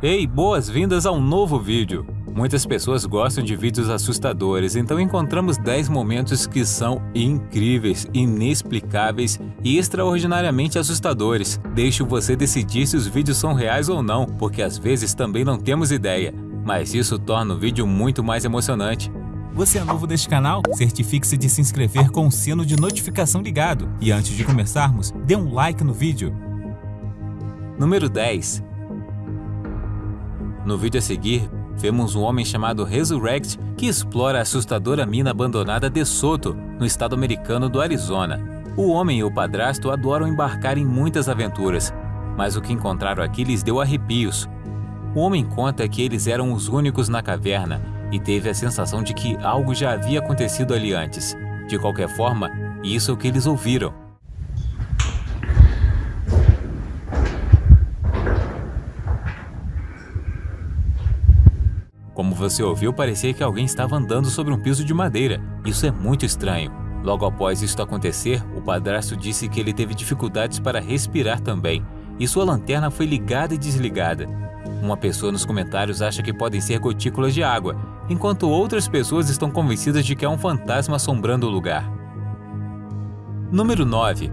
Ei, boas-vindas a um novo vídeo! Muitas pessoas gostam de vídeos assustadores, então encontramos 10 momentos que são incríveis, inexplicáveis e extraordinariamente assustadores. Deixo você decidir se os vídeos são reais ou não, porque às vezes também não temos ideia, mas isso torna o vídeo muito mais emocionante. Você é novo neste canal? Certifique-se de se inscrever com o sino de notificação ligado. E antes de começarmos, dê um like no vídeo. Número 10 No vídeo a seguir, vemos um homem chamado Resurrect que explora a assustadora mina abandonada de Soto, no estado americano do Arizona. O homem e o padrasto adoram embarcar em muitas aventuras, mas o que encontraram aqui lhes deu arrepios. O homem conta que eles eram os únicos na caverna e teve a sensação de que algo já havia acontecido ali antes. De qualquer forma, isso é o que eles ouviram. Como você ouviu, parecia que alguém estava andando sobre um piso de madeira. Isso é muito estranho. Logo após isso acontecer, o padrasto disse que ele teve dificuldades para respirar também, e sua lanterna foi ligada e desligada. Uma pessoa nos comentários acha que podem ser gotículas de água, enquanto outras pessoas estão convencidas de que é um fantasma assombrando o lugar. Número 9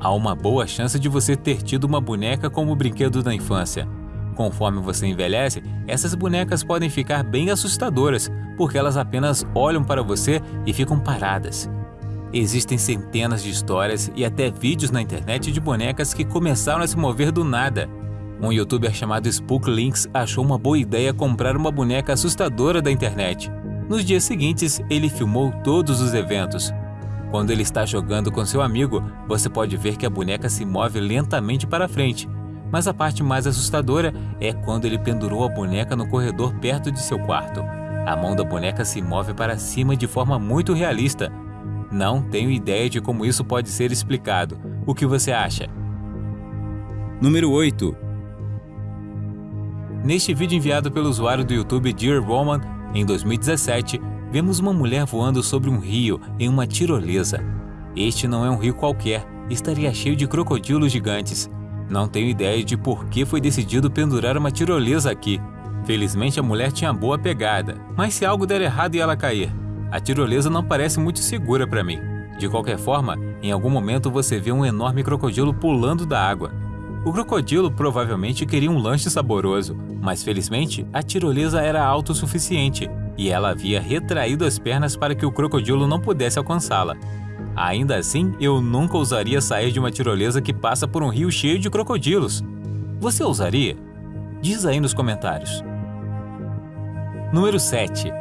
Há uma boa chance de você ter tido uma boneca como brinquedo da infância. Conforme você envelhece, essas bonecas podem ficar bem assustadoras, porque elas apenas olham para você e ficam paradas. Existem centenas de histórias e até vídeos na internet de bonecas que começaram a se mover do nada. Um youtuber chamado Spook Links achou uma boa ideia comprar uma boneca assustadora da internet. Nos dias seguintes, ele filmou todos os eventos. Quando ele está jogando com seu amigo, você pode ver que a boneca se move lentamente para frente, mas a parte mais assustadora é quando ele pendurou a boneca no corredor perto de seu quarto. A mão da boneca se move para cima de forma muito realista. Não tenho ideia de como isso pode ser explicado. O que você acha? Número 8 Neste vídeo enviado pelo usuário do YouTube Dear Woman, em 2017, vemos uma mulher voando sobre um rio em uma tirolesa. Este não é um rio qualquer, estaria cheio de crocodilos gigantes. Não tenho ideia de por que foi decidido pendurar uma tirolesa aqui. Felizmente a mulher tinha boa pegada, mas se algo der errado e ela cair, a tirolesa não parece muito segura para mim. De qualquer forma, em algum momento você vê um enorme crocodilo pulando da água. O crocodilo provavelmente queria um lanche saboroso, mas felizmente a tirolesa era autossuficiente e ela havia retraído as pernas para que o crocodilo não pudesse alcançá-la. Ainda assim, eu nunca ousaria sair de uma tirolesa que passa por um rio cheio de crocodilos. Você ousaria? Diz aí nos comentários. Número 7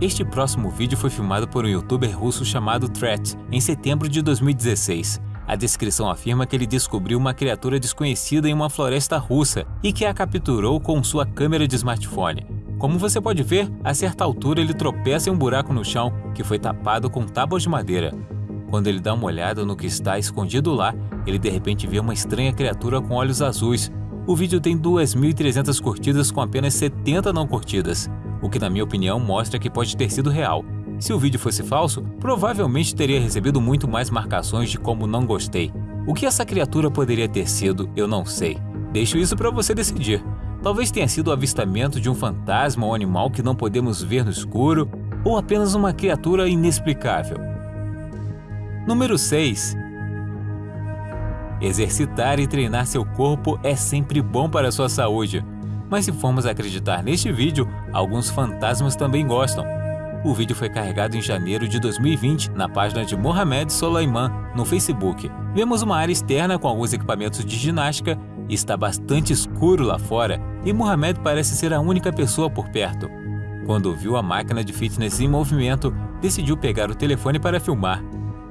Este próximo vídeo foi filmado por um youtuber russo chamado Threat em setembro de 2016. A descrição afirma que ele descobriu uma criatura desconhecida em uma floresta russa e que a capturou com sua câmera de smartphone. Como você pode ver, a certa altura ele tropeça em um buraco no chão que foi tapado com tábuas de madeira. Quando ele dá uma olhada no que está escondido lá, ele de repente vê uma estranha criatura com olhos azuis. O vídeo tem 2.300 curtidas com apenas 70 não curtidas, o que na minha opinião mostra que pode ter sido real. Se o vídeo fosse falso, provavelmente teria recebido muito mais marcações de como não gostei. O que essa criatura poderia ter sido, eu não sei. Deixo isso para você decidir. Talvez tenha sido o avistamento de um fantasma ou animal que não podemos ver no escuro, ou apenas uma criatura inexplicável. Número 6. Exercitar e treinar seu corpo é sempre bom para a sua saúde, mas se formos acreditar neste vídeo, alguns fantasmas também gostam. O vídeo foi carregado em janeiro de 2020 na página de Mohamed Soleiman no Facebook. Vemos uma área externa com alguns equipamentos de ginástica Está bastante escuro lá fora e Mohamed parece ser a única pessoa por perto. Quando viu a máquina de fitness em movimento, decidiu pegar o telefone para filmar.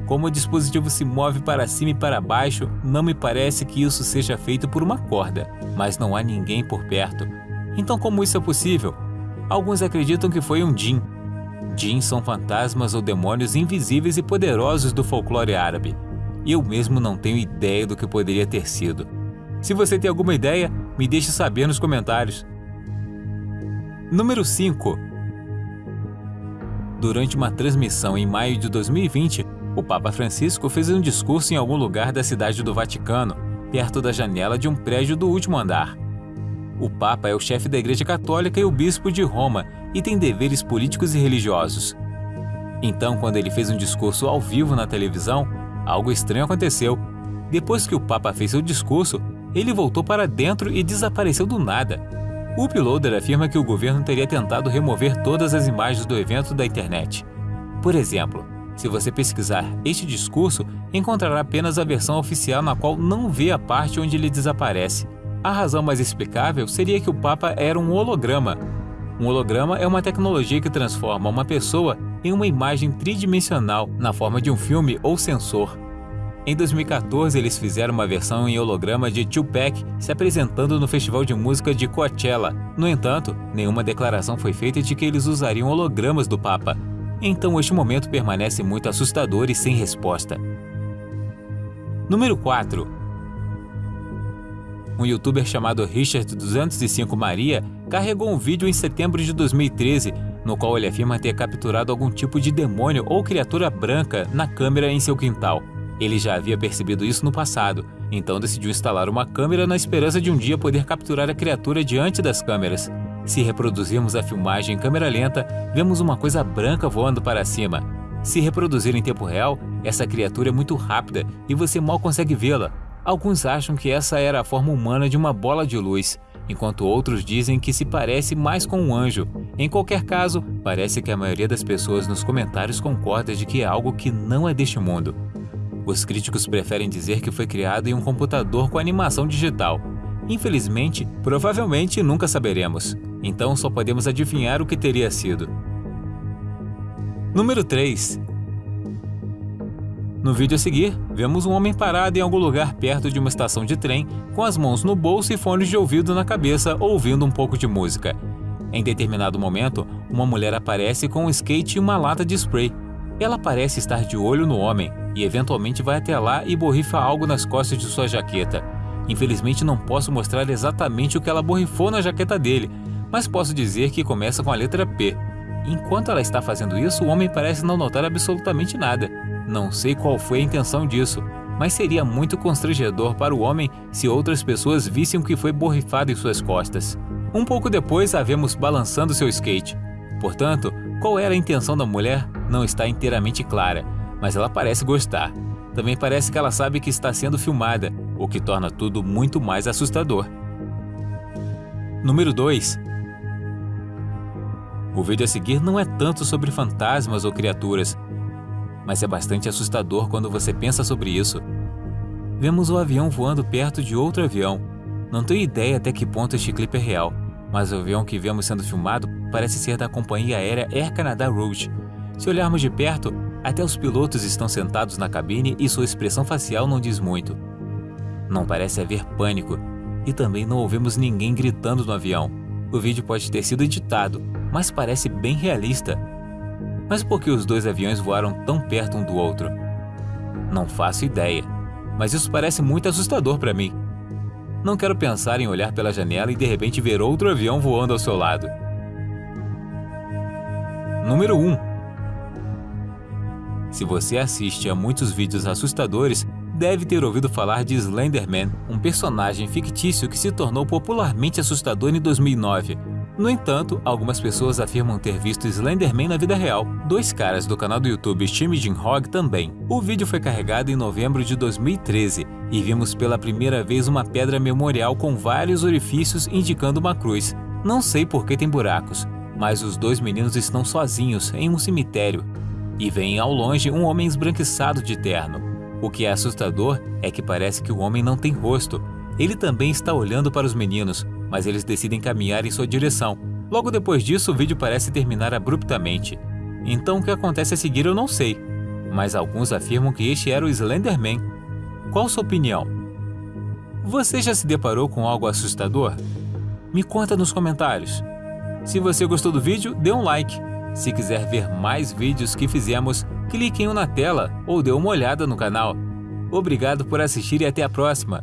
Como o dispositivo se move para cima e para baixo, não me parece que isso seja feito por uma corda, mas não há ninguém por perto. Então, como isso é possível? Alguns acreditam que foi um Jin. Jin são fantasmas ou demônios invisíveis e poderosos do folclore árabe. Eu mesmo não tenho ideia do que poderia ter sido. Se você tem alguma ideia, me deixe saber nos comentários. Número 5 Durante uma transmissão em maio de 2020, o Papa Francisco fez um discurso em algum lugar da cidade do Vaticano. perto da janela de um prédio do último andar. O Papa é o chefe da Igreja Católica e o bispo de Roma e tem deveres políticos e religiosos. Então, quando ele fez um discurso ao vivo na televisão, algo estranho aconteceu. Depois que o Papa fez seu discurso, ele voltou para dentro e desapareceu do nada. O Uploader afirma que o governo teria tentado remover todas as imagens do evento da internet. Por exemplo, se você pesquisar este discurso, encontrará apenas a versão oficial na qual não vê a parte onde ele desaparece. A razão mais explicável seria que o Papa era um holograma. Um holograma é uma tecnologia que transforma uma pessoa em uma imagem tridimensional na forma de um filme ou sensor. Em 2014, eles fizeram uma versão em holograma de Tupac se apresentando no festival de música de Coachella. No entanto, nenhuma declaração foi feita de que eles usariam hologramas do Papa. Então este momento permanece muito assustador e sem resposta. Número 4. Um youtuber chamado Richard205 Maria carregou um vídeo em setembro de 2013 no qual ele afirma ter capturado algum tipo de demônio ou criatura branca na câmera em seu quintal. Ele já havia percebido isso no passado, então decidiu instalar uma câmera na esperança de um dia poder capturar a criatura diante das câmeras. Se reproduzirmos a filmagem em câmera lenta, vemos uma coisa branca voando para cima. Se reproduzir em tempo real, essa criatura é muito rápida e você mal consegue vê-la. Alguns acham que essa era a forma humana de uma bola de luz, enquanto outros dizem que se parece mais com um anjo. Em qualquer caso, parece que a maioria das pessoas nos comentários concorda de que é algo que não é deste mundo. Os críticos preferem dizer que foi criado em um computador com animação digital. Infelizmente, provavelmente nunca saberemos, então só podemos adivinhar o que teria sido. Número 3 no vídeo a seguir, vemos um homem parado em algum lugar perto de uma estação de trem, com as mãos no bolso e fones de ouvido na cabeça, ouvindo um pouco de música. Em determinado momento, uma mulher aparece com um skate e uma lata de spray. Ela parece estar de olho no homem e eventualmente vai até lá e borrifa algo nas costas de sua jaqueta. Infelizmente não posso mostrar exatamente o que ela borrifou na jaqueta dele, mas posso dizer que começa com a letra P. Enquanto ela está fazendo isso, o homem parece não notar absolutamente nada. Não sei qual foi a intenção disso, mas seria muito constrangedor para o homem se outras pessoas vissem o que foi borrifado em suas costas. Um pouco depois, a vemos balançando seu skate. Portanto, qual era a intenção da mulher não está inteiramente clara, mas ela parece gostar. Também parece que ela sabe que está sendo filmada, o que torna tudo muito mais assustador. Número 2. O vídeo a seguir não é tanto sobre fantasmas ou criaturas, mas é bastante assustador quando você pensa sobre isso. Vemos o avião voando perto de outro avião. Não tenho ideia até que ponto este clipe é real, mas o avião que vemos sendo filmado parece ser da companhia aérea Air Canada Rouge. Se olharmos de perto, até os pilotos estão sentados na cabine e sua expressão facial não diz muito. Não parece haver pânico, e também não ouvimos ninguém gritando no avião. O vídeo pode ter sido editado, mas parece bem realista. Mas por que os dois aviões voaram tão perto um do outro? Não faço ideia, mas isso parece muito assustador para mim. Não quero pensar em olhar pela janela e de repente ver outro avião voando ao seu lado. Número 1 se você assiste a muitos vídeos assustadores, deve ter ouvido falar de Slenderman, um personagem fictício que se tornou popularmente assustador em 2009. No entanto, algumas pessoas afirmam ter visto Slenderman na vida real. Dois caras do canal do YouTube Jim Hog também. O vídeo foi carregado em novembro de 2013 e vimos pela primeira vez uma pedra memorial com vários orifícios indicando uma cruz. Não sei por que tem buracos, mas os dois meninos estão sozinhos em um cemitério e veem ao longe um homem esbranquiçado de terno. O que é assustador é que parece que o homem não tem rosto. Ele também está olhando para os meninos, mas eles decidem caminhar em sua direção. Logo depois disso, o vídeo parece terminar abruptamente. Então o que acontece a seguir eu não sei, mas alguns afirmam que este era o Slenderman. Qual sua opinião? Você já se deparou com algo assustador? Me conta nos comentários. Se você gostou do vídeo, dê um like. Se quiser ver mais vídeos que fizemos, clique em um na tela ou dê uma olhada no canal. Obrigado por assistir e até a próxima!